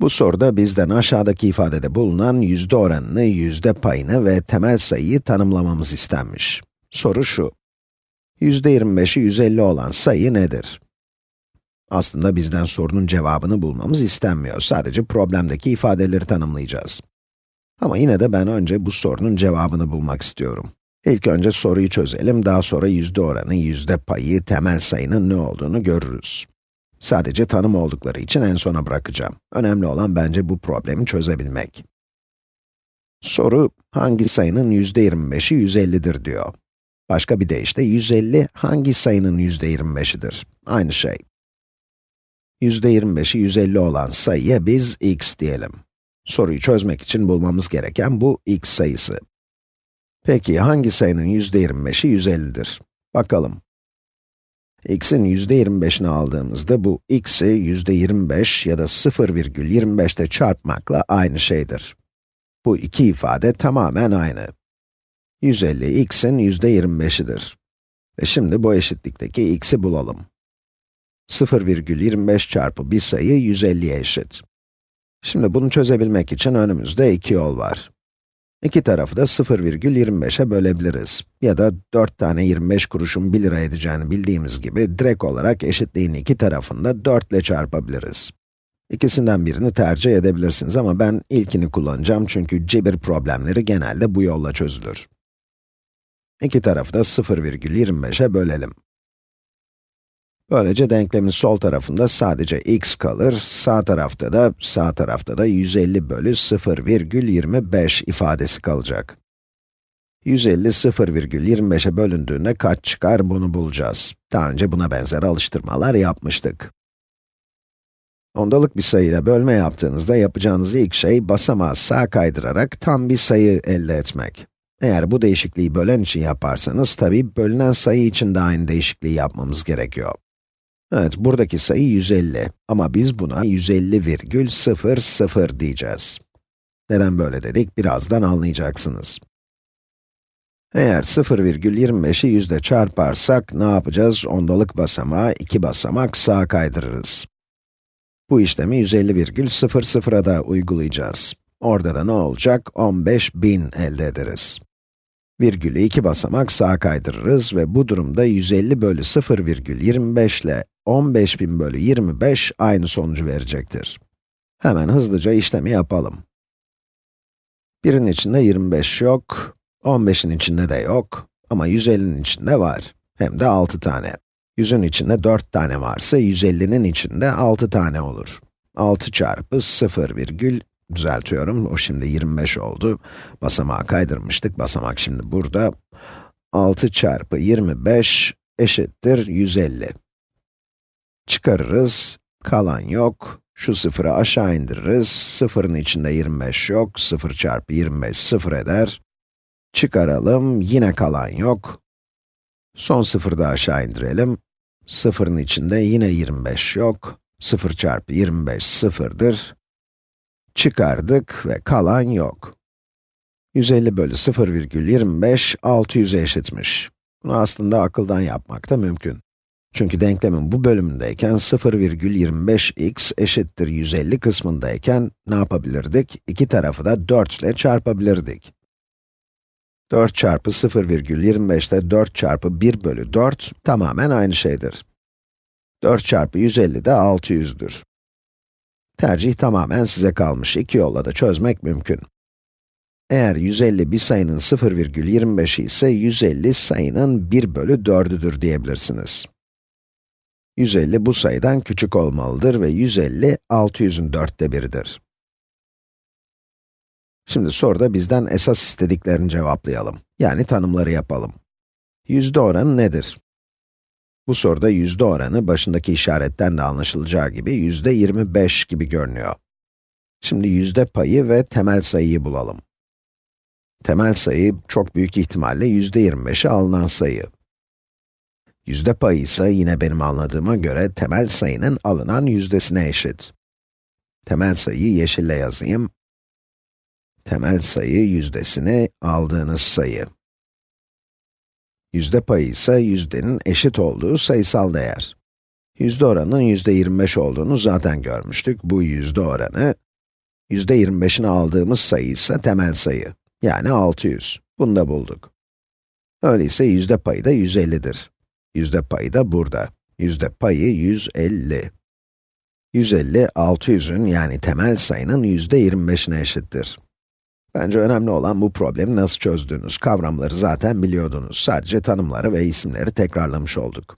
Bu soruda bizden aşağıdaki ifadede bulunan yüzde oranını, yüzde payını ve temel sayıyı tanımlamamız istenmiş. Soru şu. yüzde 25'i 150 olan sayı nedir? Aslında bizden sorunun cevabını bulmamız istenmiyor. Sadece problemdeki ifadeleri tanımlayacağız. Ama yine de ben önce bu sorunun cevabını bulmak istiyorum. İlk önce soruyu çözelim, daha sonra yüzde oranı, yüzde payı, temel sayının ne olduğunu görürüz. Sadece tanım oldukları için en sona bırakacağım. Önemli olan bence bu problemi çözebilmek. Soru, hangi sayının yüzde 25'i 150'dir diyor. Başka bir deyişle 150 hangi sayının yüzde 25'idir? Aynı şey. Yüzde 25'i 150 olan sayıya biz x diyelim. Soruyu çözmek için bulmamız gereken bu x sayısı. Peki hangi sayının yüzde 25'i 150'dir? Bakalım x'in %25'ini aldığımızda bu x'i %25 ya da 0,25'te çarpmakla aynı şeydir. Bu iki ifade tamamen aynı. 150 x'in %25'idir. Ve şimdi bu eşitlikteki x'i bulalım. 0,25 çarpı bir sayı 150'ye eşit. Şimdi bunu çözebilmek için önümüzde iki yol var. İki tarafı da 0,25'e bölebiliriz. Ya da 4 tane 25 kuruşun 1 lira edeceğini bildiğimiz gibi, direkt olarak eşitliğin iki tarafını da 4 ile çarpabiliriz. İkisinden birini tercih edebilirsiniz ama ben ilkini kullanacağım çünkü cebir problemleri genelde bu yolla çözülür. İki tarafı da 0,25'e bölelim. Böylece denklemin sol tarafında sadece x kalır, sağ tarafta da, sağ tarafta da 150 bölü 0,25 ifadesi kalacak. 150 0,25'e bölündüğünde kaç çıkar bunu bulacağız. Daha önce buna benzer alıştırmalar yapmıştık. Ondalık bir sayıyla bölme yaptığınızda yapacağınız ilk şey basamağı sağ kaydırarak tam bir sayı elde etmek. Eğer bu değişikliği bölen için yaparsanız, tabi bölünen sayı için de aynı değişikliği yapmamız gerekiyor. Evet, buradaki sayı 150 ama biz buna 150,00 diyeceğiz. Neden böyle dedik, birazdan anlayacaksınız. Eğer 0,25'i yüzde çarparsak, ne yapacağız? Ondalık basamağı iki basamak sağa kaydırırız. Bu işlemi 150,00'a da uygulayacağız. Orada da ne olacak? 15.000 elde ederiz. Virgülü iki basamak sağa kaydırırız ve bu durumda 150 bölü 0,25 ile 15.000 bölü 25 aynı sonucu verecektir. Hemen hızlıca işlemi yapalım. Birinin içinde 25 yok, 15'in içinde de yok ama 150'nin içinde var. Hem de 6 tane. 100'ün içinde 4 tane varsa 150'nin içinde 6 tane olur. 6 çarpı 0 virgül, düzeltiyorum, o şimdi 25 oldu. Basamağı kaydırmıştık, basamak şimdi burada. 6 çarpı 25 eşittir 150 çıkarırız, kalan yok. Şu sıfırı aşağı indiririz, sıfırın içinde 25 yok, 0 çarpı 25 sıfır eder. Çıkaralım, yine kalan yok. Son sıfırı da aşağı indirelim. Sıfırın içinde yine 25 yok. 0 çarpı 25 sıfırdır. Çıkardık ve kalan yok. 150 bölü 0,25 600'e eşitmiş. Bunu aslında akıldan yapmak da mümkün. Çünkü denklemin bu bölümündeyken 0,25x eşittir 150 kısmındayken ne yapabilirdik? İki tarafı da 4 ile çarpabilirdik. 4 çarpı 0,25 ile 4 çarpı 1 bölü 4 tamamen aynı şeydir. 4 çarpı 150 de 600'dür. Tercih tamamen size kalmış. İki yolla da çözmek mümkün. Eğer 150 bir sayının 0,25'i ise 150 sayının 1 bölü 4'üdür diyebilirsiniz. 150 bu sayıdan küçük olmalıdır ve 150, 600'ün dörtte biridir. Şimdi soruda bizden esas istediklerini cevaplayalım. Yani tanımları yapalım. Yüzde oranı nedir? Bu soruda yüzde oranı başındaki işaretten de anlaşılacağı gibi yüzde 25 gibi görünüyor. Şimdi yüzde payı ve temel sayıyı bulalım. Temel sayı çok büyük ihtimalle yüzde 25'e alınan sayı. Yüzde payı ise yine benim anladığıma göre temel sayının alınan yüzdesine eşit. Temel sayıyı yeşille yazayım. Temel sayı yüzdesini aldığınız sayı. Yüzde payı ise yüzdenin eşit olduğu sayısal değer. Yüzde oranının yüzde 25 olduğunu zaten görmüştük. Bu yüzde oranı yüzde 25'ini aldığımız sayı ise temel sayı. Yani 600. Bunu da bulduk. Öyleyse yüzde payı da 150'dir. Yüzde payı da burada. Yüzde payı 150. 150, 600'ün yani temel sayının yüzde 25'ine eşittir. Bence önemli olan bu problemi nasıl çözdüğünüz. Kavramları zaten biliyordunuz. Sadece tanımları ve isimleri tekrarlamış olduk.